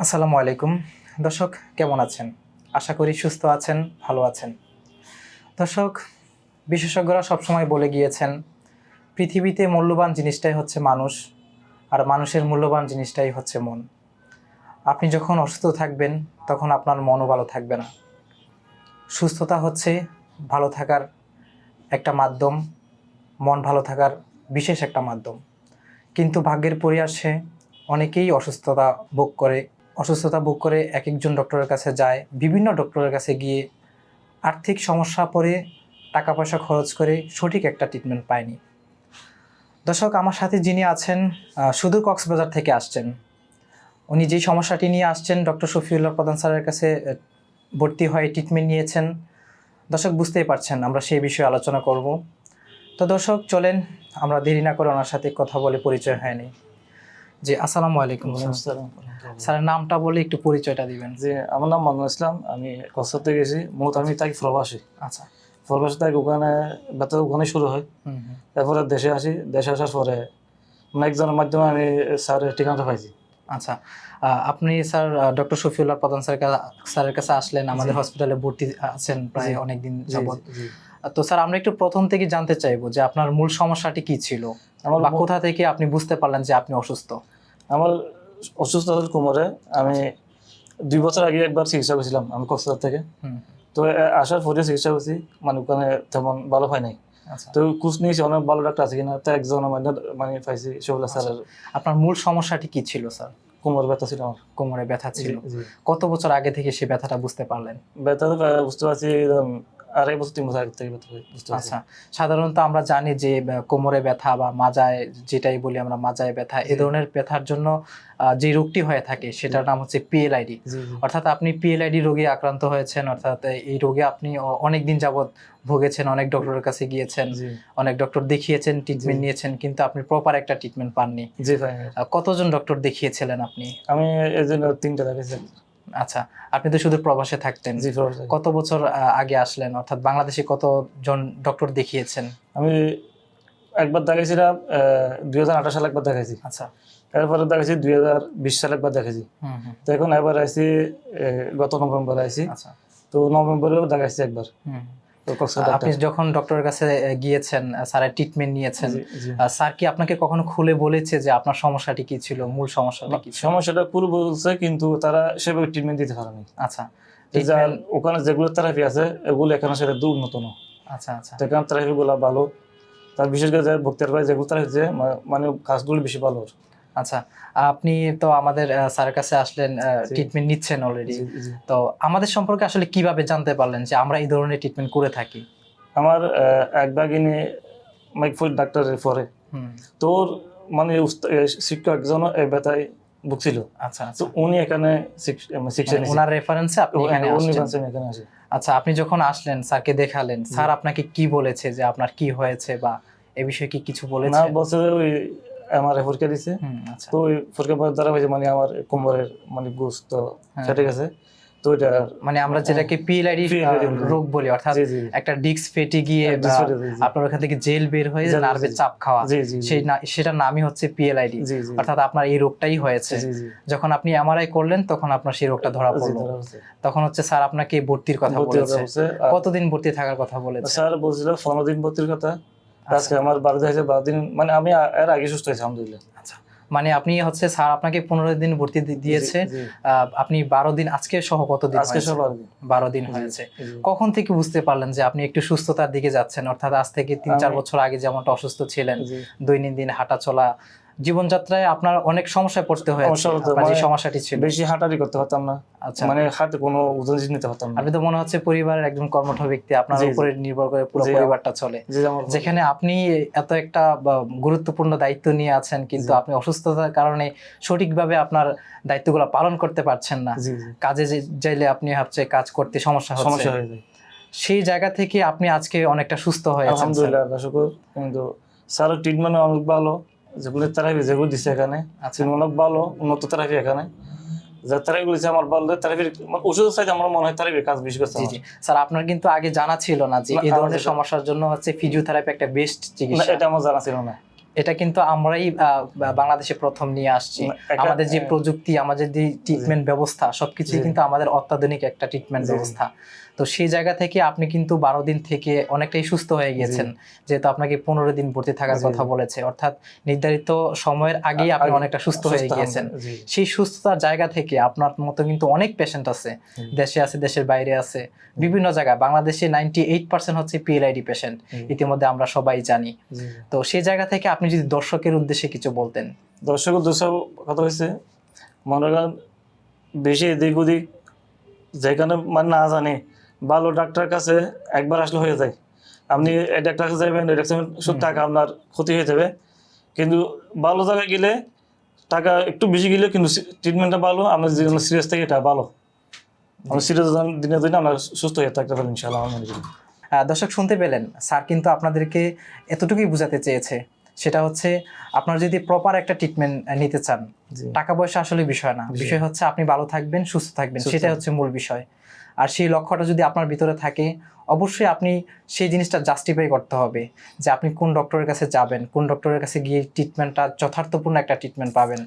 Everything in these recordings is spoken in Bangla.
আসসালামু আলাইকুম। দর্শক, কেমন আছেন? আশা করি সুস্থ আছেন, ভালো আছেন। দর্শক, বিশেষজ্ঞরা সবসময় বলে গিয়েছেন, পৃথিবীতে মূল্যবান জিনিসটাই হচ্ছে মানুষ, আর মানুষের মূল্যবান জিনিসটাই হচ্ছে মন। আপনি যখন অসুস্থ থাকবেন, তখন আপনার মনও ভালো থাকবে না। সুস্থতা হচ্ছে ভালো থাকার একটা মাধ্যম, মন ভালো থাকার বিশেষ একটা মাধ্যম। কিন্তু ভাগ্যের পরিহাসে অনেকেই অসুস্থতা ভোগ করে অসুস্থতা ভোগ করে এক একজন ডক্টরের কাছে যায়, বিভিন্ন ডক্টরের কাছে গিয়ে আর্থিক সমস্যা পড়ে টাকা পয়সা খরচ করে সঠিক একটা ট্রিটমেন্ট পায়নি। দর্শক, আমার সাথে যিনি আছেন সুদূর কক্সবাজার থেকে আসছেন। উনি যেই সমস্যাটি নিয়ে আসছেন, ডক্টর শফিউল্লাহ প্রধান স্যারের কাছে ভর্তি হয়ে ট্রিটমেন্ট নিয়েছেন। দর্শক, বুঝতেই পারছেন, আমরা সেই বিষয়ে আলোচনা করব। তো দর্শক, চলেন, আমরা দেরি না করে ওনার সাথে কথা বলে পরিচয় হয়নি জি আসসালামু আলাইকুম স্যার। স্যারের নামটা বলে একটু পরিচয়টা দিবেন। যে আমার নাম মামুন ইসলাম আমি কলকাতা গেছি মূলত আমি থাকি প্রবাসী। আচ্ছা। প্রবাসী থাকি ওখানে বেতন ওখানে শুরু হয়। তারপরে দেশে আসি দেশে আসার পরে মানে একজনের মাধ্যমে আমি স্যারের ঠিকানাটা পাইছি। আচ্ছা আপনি স্যার ডক্টর শফিউল্লাহ প্রধান স্যার স্যারের কাছে আসলেন আমাদের হসপিটালে ভর্তি আছেন প্রায় অনেকদিন জি, যাবত তো স্যার আমরা একটু প্রথম থেকে জানতে চাইব যে আপনার মূল সমস্যাটি কি ছিল? আমার বা কোথা থেকে আপনি বুঝতে পারলেন যে আপনি অসুস্থ? আমার অসুস্থ হল কোমরে আমি দুই বছর আগে একবার চিকিৎসা করেছিলাম আমি কক্সবাজার থেকে। তো আসার পরে চিকিৎসা করছি মানে ওখানে তেমন ভালো হয় নাই। আচ্ছা। তো কুচ নিয়েছি অনেক ভালো ডাক্তার আছে কিনা তো একজন মানে মানে পাইছি শোভলা স্যারের। আপনার মূল সমস্যাটি কি ছিল স্যার? কোমর ব্যথা ছিল আমার। কোমরে ব্যথা ছিল। কত বছর আগে থেকে সে ব্যথাটা বুঝতে পারলেন? ব্যথা বুঝতে পারছি আড়াই বছর তিন বছর আগে থেকে ব্যথা আচ্ছা সাধারণত আমরা জানি যে কোমরে ব্যথা বা মাজায় যেটাই বলি আমরা মাজায় ব্যথা এ ধরনের ব্যথার জন্য যে রোগটি হয়ে থাকে সেটার নাম হচ্ছে পিএলআইডি অর্থাৎ আপনি পিএলআইডি রোগে আক্রান্ত হয়েছেন অর্থাৎ এই রোগে আপনি অনেক দিন যাবত ভুগেছেন অনেক ডক্টরের কাছে গিয়েছেন অনেক ডক্টর দেখিয়েছেন ট্রিটমেন্ট নিয়েছেন কিন্তু আপনি প্রপার একটা ট্রিটমেন্ট পাননি। জি ভাই। কতজন ডক্টর দেখিয়েছিলেন আপনি? আমি এই জন্য তিনটা দেখেছি আচ্ছা আপনি তো শুধু প্রবাসে থাকতেন। কত বছর আগে আসলেন? অর্থাৎ বাংলাদেশে কতজন ডক্টর দেখিয়েছেন? আমি একবার দেখাইছিলাম দুই হাজার আঠাশ সাল একবার দেখাইছি। আচ্ছা। এরপরে দেখাইছি দুই হাজার বিশ সালে একবার দেখাইছি। হুম তো এখন এবার আইসি গত নভেম্বর আইসি। আচ্ছা। তো নভেম্বরেও দেখাইছি একবার। আপনি যখন ডক্টরের কাছে গিয়েছেন স্যারের ট্রিটমেন্ট নিয়েছেন স্যার কি আপনাকে কখনো খুলে বলেছে যে আপনার সমস্যাটি কি ছিল মূল সমস্যাটা কি সমস্যাটা পুরো বলছে কিন্তু তারা সেভাবে ট্রিটমেন্ট দিতে পারেনি। আচ্ছা। ওখানে যেগুলো থেরাপি আছে এগুলো এখানে সেটা দু উন্নত না আচ্ছা। আচ্ছা এখানে থেরাপি গুলো ভালো। তার বিশেষ করে যে ভক্তের ভাই যেগুলো থেরাপি মানে কাজগুলো বেশি ভালো। আচ্ছা আপনি তো আমাদের স্যারের কাছে আসলেন ট্রিটমেন্ট নিচ্ছেন অলরেডি। তো আমাদের সম্পর্কে আসলে কীভাবে জানতে পারলেন যে আমরা এই ধরনের ট্রিটমেন্ট করে থাকি? আমার এক বাগিনী মাইকফুল ডাক্তারের পরে। হুম। তোর মানে শিক্ষক একজন এই ব্যথায় ভুগছিল। আচ্ছা তো আচ্ছা উনি এখানে মানে শিক্ষা মানে ওনার রেফারেন্সে আপনি এখানে উনি আসছেন। এখানে আসে। আচ্ছা আপনি যখন আসলেন স্যারকে দেখালেন স্যার আপনাকে কি বলেছে যে আপনার কি হয়েছে বা এ বিষয়ে কি কিছু বলেছে? না বলেছে ওই আমার পরীক্ষা দিছে। আচ্ছা। তো ওই পর দ্বারা হয়েছে মানে আমার কোমরের মানে গোস তো হ্যাঁ। গেছে। তো ওইটা মানে আমরা যেটাকে পিএলআইডি রোগ বলি অর্থাৎ একটা ডিস্ক ফেটে গিয়ে হ্যাঁ। আপনার ওখান থেকে জেল বের হয়ে জি, চাপ খাওয়া। সেই সেটার নামই হচ্ছে পিএলআইডি অর্থাৎ আপনার এই রোগটাই হয়েছে। যখন আপনি এমআরআই করলেন তখন আপনার সেই রোগটা ধরা পড়ল। তখন হচ্ছে স্যার আপনাকে ভর্তির কথা বলেছে। কতদিন ভর্তি থাকার কথা বলেছে? স্যার বলছিল পনেরো দিন ভর্তির কথা। আজকে আমার বারো দিন হয়েছে বারো দিন মানে আমি এর আগে সুস্থ হয়েছি আলহামদুলিল্লাহ। আচ্ছা। মানে আপনি হচ্ছে স্যার আপনাকে পনেরো দিন ভর্তি দিয়েছে আপনি বারো দিন আজকে সহ কত দিন আজকে। বারো দিন। হয়েছে। কখন থেকে বুঝতে পারলেন যে আপনি একটু সুস্থতার দিকে যাচ্ছেন? অর্থাৎ আজ থেকে তিন চার বছর আগে যেমনটা অসুস্থ ছিলেন দৈনন্দিন হাঁটা চলা জীবনযাত্রায় আপনার অনেক সমস্যায় পড়তে হয়েছে যে মানে সমস্যাটি ছিল। বেশি হাঁটাহাঁটি করতে পারতাম না। আচ্ছা। মানে হাতে কোনো ওজন জিনিস নিতে পারতাম না। আপনি তো মনে হচ্ছে পরিবারের একজন কর্মঠ ব্যক্তি আপনার। উপরে নির্ভর করে পুরো পরিবারটা চলে। যেখানে আপনি এত একটা গুরুত্বপূর্ণ দায়িত্ব নিয়ে আছেন কিন্তু আপনি অসুস্থতার কারণে সঠিকভাবে আপনার দায়িত্বগুলো পালন করতে পারছেন না। কাজে যাইলে আপনি হচ্ছে কাজ করতে সমস্যা হচ্ছে। সমস্যা হয়ে যায়। সেই জায়গা থেকে আপনি আজকে অনেকটা সুস্থ হয়েছেন স্যার। আলহামদুলিল্লাহ কিন্তু স্যারের ট্রিটমেন্ট অনেক ভালো। যেগুলো থেরাপি যেগুলো দিছে এখানে আচ্ছা সেগুলো অনেক ভালো উন্নত থেরাপি এখানে। যে থেরাপিগুলো দিচ্ছে আমার ভালো থেরাপির মানে সাইজ আমার মনে হয় থেরাপির কাজ বেশি করছে জি জি। স্যার আপনার কিন্তু আগে জানা ছিল না যে এই ধরনের সমস্যার জন্য হচ্ছে ফিজিওথেরাপি একটা বেস্ট চিকিৎসা। এটা আমার জানা ছিল না। এটা কিন্তু আমরাই বাংলাদেশে প্রথম নিয়ে আসছি। আমাদের যে প্রযুক্তি আমাদের যে ট্রিটমেন্ট ব্যবস্থা সবকিছুই জি। কিন্তু আমাদের অত্যাধুনিক একটা ট্রিটমেন্ট ব্যবস্থা। তো সেই জায়গা থেকে আপনি কিন্তু বারো দিন থেকে অনেকটাই সুস্থ হয়ে গিয়েছেন যেহেতু আপনাকে পনেরো দিন ভর্তি থাকার কথা বলেছে। অর্থাৎ নির্ধারিত সময়ের আগেই আপনি অনেকটা সুস্থ হয়ে গিয়েছেন। সেই সুস্থতার জায়গা থেকে আপনার মতো কিন্তু অনেক পেশেন্ট আছে। দেশে আছে দেশের বাইরে আছে। বিভিন্ন জায়গায়। বাংলাদেশে নাইনটি এইট পার্সেন্ট হচ্ছে পিএলআইডি পেশেন্ট ইতিমধ্যে আমরা সবাই জানি। তো সেই জায়গা থেকে আপনি যদি দর্শকের উদ্দেশ্যে কিছু বলতেন। দর্শক উদ্দেশ্য কথা হয়েছে মনে করেন বেশি এদিক ওদিক যেখানে মানে না জানে ভালো ডাক্তার কাছে একবার আসলে হয়ে যায়। আপনি এই ডাক্তার কাছে যাবেন এই ডাক্তার শুধু টাকা আপনার ক্ষতি হয়ে যাবে। কিন্তু ভালো জায়গায় গেলে টাকা একটু বেশি গেলে কিন্তু ট্রিটমেন্টটা ভালো আপনার যে সিরিয়াস থেকে এটা ভালো। আমরা সিরিয়াস দিনে দিনে আমরা সুস্থ হয়ে থাকতে পারি ইনশাআল্লাহ আমার মনে করি দর্শক শুনতে পেলেন স্যার কিন্তু আপনাদেরকে এতটুকুই বোঝাতে চেয়েছে। সেটা হচ্ছে আপনার যদি প্রপার একটা ট্রিটমেন্ট নিতে চান টাকা পয়সা আসলে বিষয় না। বিষয়। হচ্ছে আপনি ভালো থাকবেন সুস্থ থাকবেন সেটাই হচ্ছে মূল বিষয়। আর সেই লক্ষ্যটা যদি আপনার ভিতরে থাকে অবশ্যই আপনি সেই জিনিসটা জাস্টিফাই করতে হবে যে আপনি কোন ডক্টরের কাছে যাবেন কোন ডক্টরের কাছে গিয়ে ট্রিটমেন্টটা যথার্থপূর্ণ একটা ট্রিটমেন্ট পাবেন।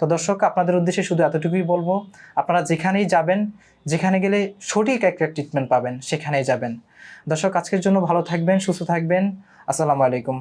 তো দর্শক আপনাদের উদ্দেশ্যে শুধু এতটুকুই বলব আপনারা যেখানেই যাবেন যেখানে গেলে সঠিক একটা ট্রিটমেন্ট পাবেন সেখানেই যাবেন। দর্শক আজকের জন্য ভালো থাকবেন সুস্থ থাকবেন। আসসালামু আলাইকুম।